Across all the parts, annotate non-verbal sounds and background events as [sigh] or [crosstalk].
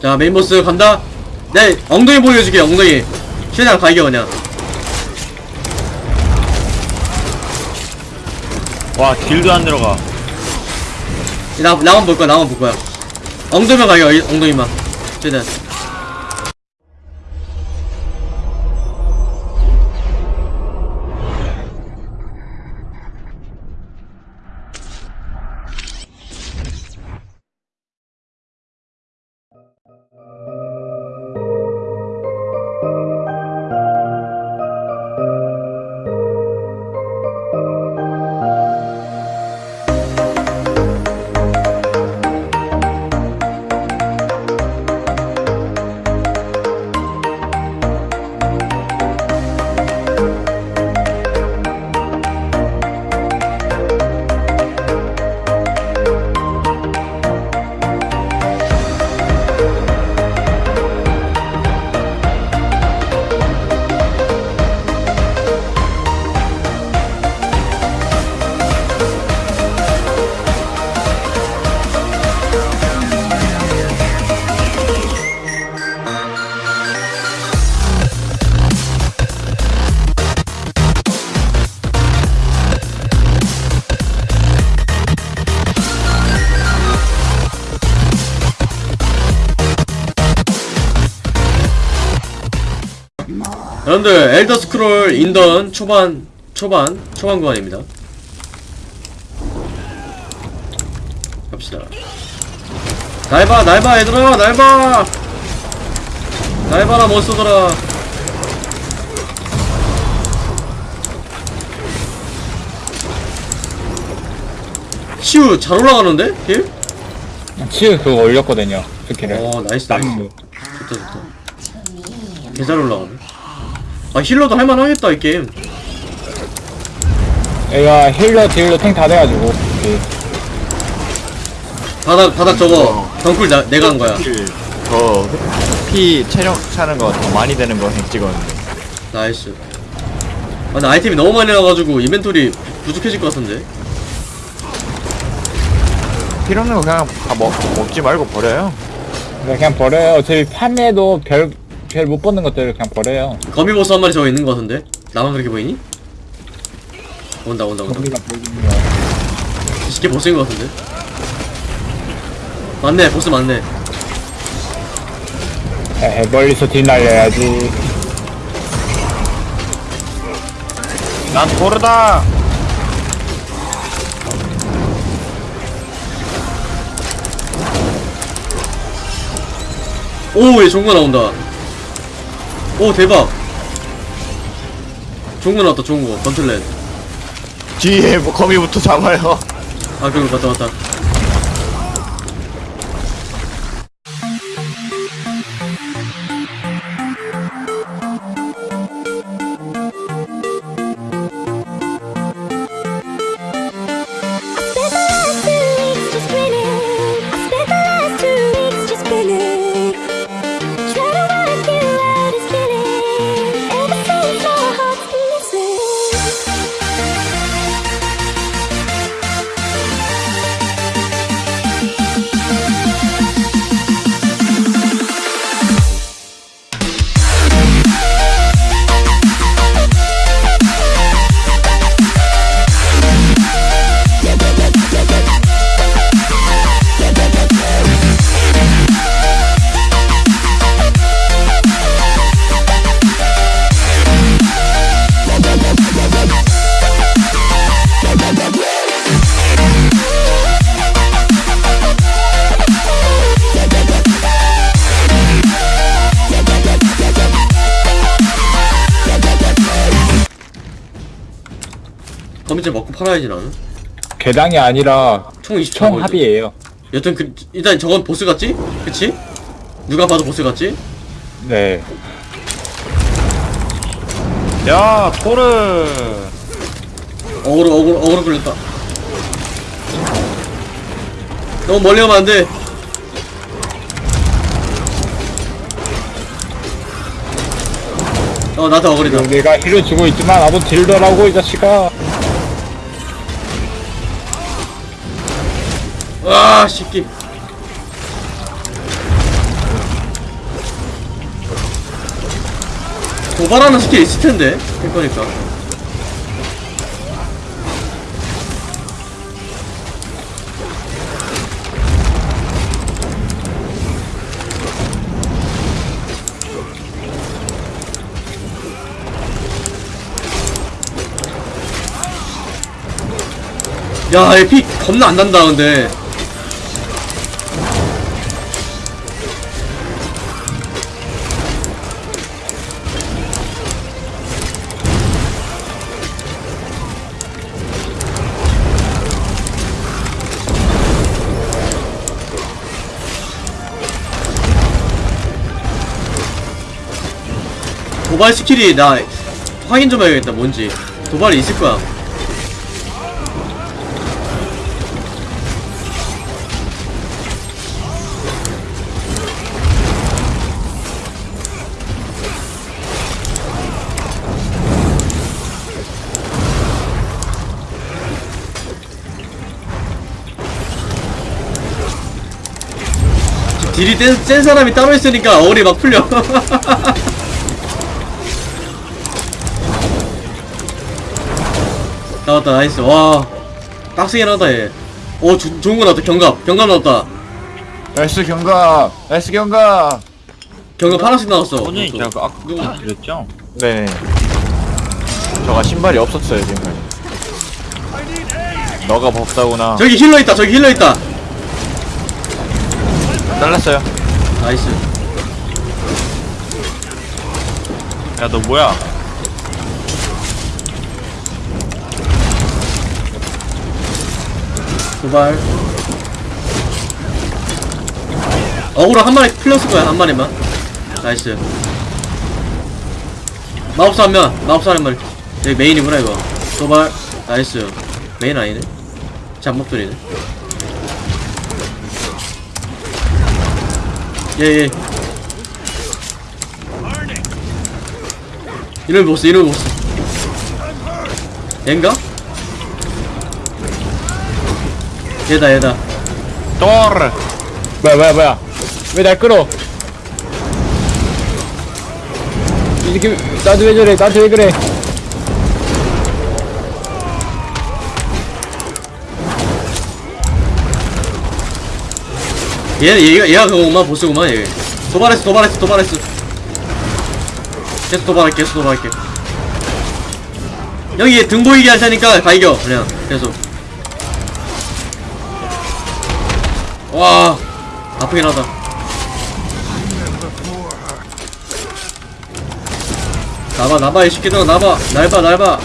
자 메인보스 간다. 내 엉덩이 보여줄게 엉덩이. 최대한 가이겨 그냥. 와 딜도 안 들어가. 나, 나만 볼 거야 나만 볼 거야. 엉덩이만 이- 엉덩이만. 최대한 여러분들 엘더 스크롤 인던 초반 초반 초반 구간입니다. 갑시다. 날봐 날봐 얘들아 날봐! 날봐라 monster들아 치유 잘 올라가는데? heal? 치유 그거 올렸거든요 스킬을. 어 nice nice. 템 좋다 좋다. 개잘 올라가네 아 healer도 할만하겠다 이 게임. 얘가 healer dealer 탱 다 돼가지고. 그 바닥 바닥 저거 덩쿨 나, 내가 한 거야. 더 피 체력 차는 거 더 많이 되는 거 찍었는데. nice. 아 근데 아이템이 너무 많이 나와가지고 inventory 부족해질 것 같은데. 필요 없는 거 그냥 다 먹, 먹지 말고 버려요. 그냥 그냥 버려요. 어차피 판매도 별 별못 받는 것들을 그냥 버려요. 거미보스 한 마리 저거 있는 것 같은데? 나만 그렇게 보이니? 온다 온다 온다. 쉽게 보스인 것 같은데? 맞네 보스 맞네. 에헤 멀리서 딜 날려야지. 난 토르다. 오얘 거 나온다 오 대박. 좋은 거 나왔다 좋은 거. 건틀렛. 뒤에 뭐 거미부터 잡아요. 아 그거 맞다 맞다 거미줄 먹고 팔아야지 나는. 개당이 아니라 총 20초 총 합의예요. 여튼 그 일단 저건 보스 같지? 그치? 누가 봐도 보스 같지? 네. 야 토르! 어그로 어그로 어그로 끌렸다. 너무 멀리 가면 안 돼. 어 나한테 어그리다. 내가 힐을 주고 있지만 나도 딜더라고 이 자식아 아 새끼 도발하는 스킬 있을텐데 될 거니까. 야 에픽 겁나 안난다 근데 도발 스킬이 나 확인 좀 해야겠다, 뭔지. 도발이 있을 거야. 딜이 센, 센 사람이 따로 있으니까 어울이 막 풀려. [laughs] 나왔다, nice. 와. 빡세긴 하다, 얘. 오, 주, 좋은 거 나왔다, 경갑. 경갑 나왔다. nice 경갑 nice 경갑 경갑 하나씩 나왔어. 오늘 그것도. 제가 아까 드렸죠? 네 저가 신발이 없었어요 지금까지 너가 법사구나 저기 healer 있다, 저기 healer 있다. 잘랐어요 nice. 야 너 뭐야? 도발. 어그로 한 마리 풀렸을 거야, 한 마리만. nice. 마법사 한 명, 마법사 한 마리. 여기 메인이구나, 이거. 도발. nice. 메인 아니네. 잡몹들이네. 예, 예. 이름을 못 써, 이름을 못 써. 얘인가? 얘다, 얘다. 또르 뭐야 뭐야 뭐야 왜 날 끌어 이렇게 나한테 왜 저래 나한테 왜 그래 얘, 얘가, 얘가 그거구만, 보스구만, 얘. 도발했어, 도발했어, 도발했어. 계속 도발할게, 계속 도발할게. 여기 얘 등 보이게 할 테니까 가 이겨, 그냥. 계속. 와, 아프긴 하다. 나봐, 나봐, 이 새끼들아, 나봐. 날 봐, 날 봐.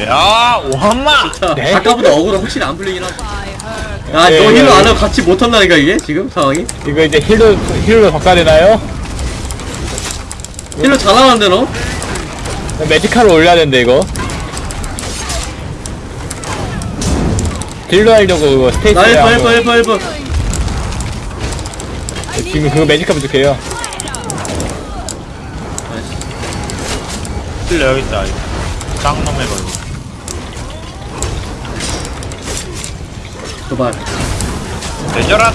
야 오한마! 아까보다 어그로 확실히 안 풀리긴 하지. 야, 네, 너 네, 힐러 안 네. 하고 같이 못 한다니까, 이게? 지금 상황이? 이거 이제 힐로 힐로 바꿔야 되나요? 힐러 잘하는데, 너? 매지카를 올려야 되는데 이거 딜로 하려고 이거 스테이지 나 1번, 1번, 1번, 1번. 지금 그거 매지카 부족해요 틀려 여기 있다 이거. 쌍놈의 걸로 도발. 대절한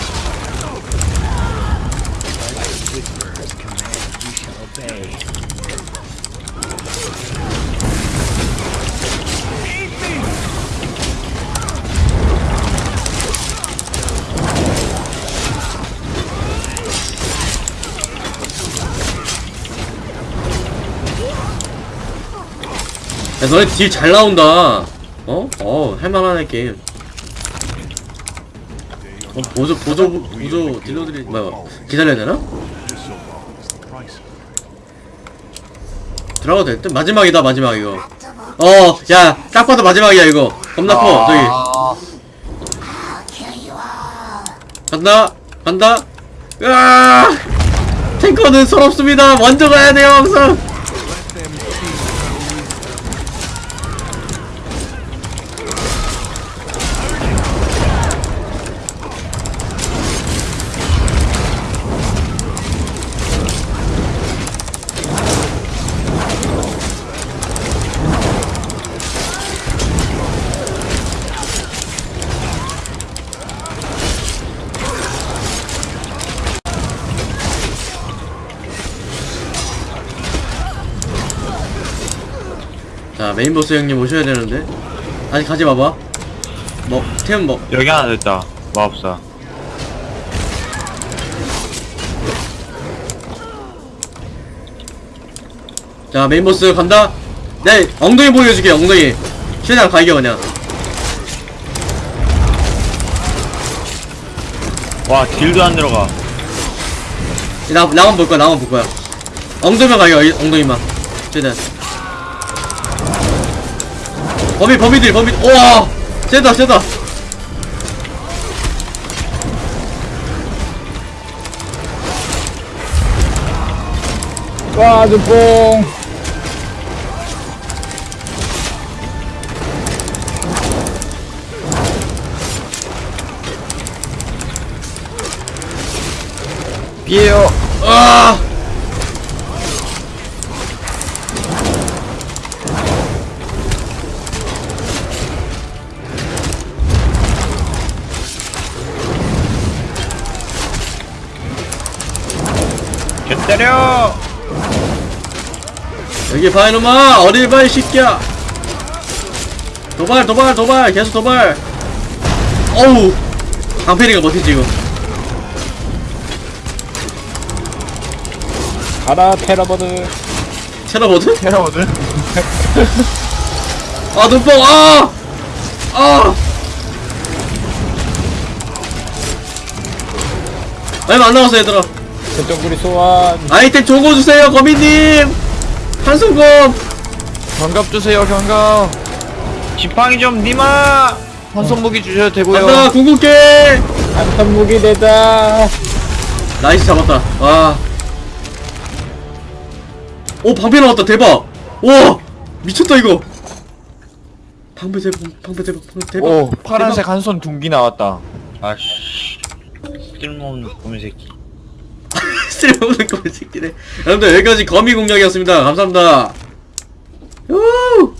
야, 너네 딜 잘 나온다. 어? 어, 할만하네, 게임. 어, 보조, 보조, 보조 딜러들이, 뭐야, 기다려야 되나? 들어가도 될 듯? 마지막이다, 마지막, 이거. 어, 야, 딱 봐도 마지막이야, 이거. 겁나 커, 저기. 간다, 간다. 으아! 탱커는 서럽습니다. 먼저 가야 돼요, 항상. 자 메인 보스 형님 오셔야 되는데. 아직 가지 마봐. 뭐템 뭐. 여기 하나 됐다. 마법사. 자 메인 보스 간다. 내 엉덩이 보여줄게 엉덩이. 최대한 가이겨 그냥. 와, deal도 안 들어가. 나, 나만 볼 거야 나만 볼 거야. 엉덩이만 이- 엉덩이만. 최대한 범위 범위들 범위. 우와 세다 세다. 와 눈뽕 개 때려! 여기 봐 이놈아 어딜 봐 이 새끼야 도발 도발 도발 계속 도발 어우 강패리가 버티지 이거 가라 테러버드 테러보드? 테러거든. 아 눈뽕 아! 아! 얼마 안 남았어 얘들아 저쪽구리 소환 아이템 좋은 거 주세요 거미님 한손검 경갑 주세요 경갑. 지팡이 좀 니마! 환손 무기 주셔도 되고요. 간다 궁극게 한턴 무기 되다 나이스 잡았다 와. 오 방패 나왔다 대박 와 미쳤다 이거 방패 대박 방패 대박 방패 대박 오 파란색 한 손 둥기 나왔다. 아씨. 쓸모없는 고민 새끼. 쓸모없는 거이 새끼네. 여러분들 여기까지 거미 공략이었습니다. 감사합니다. 우!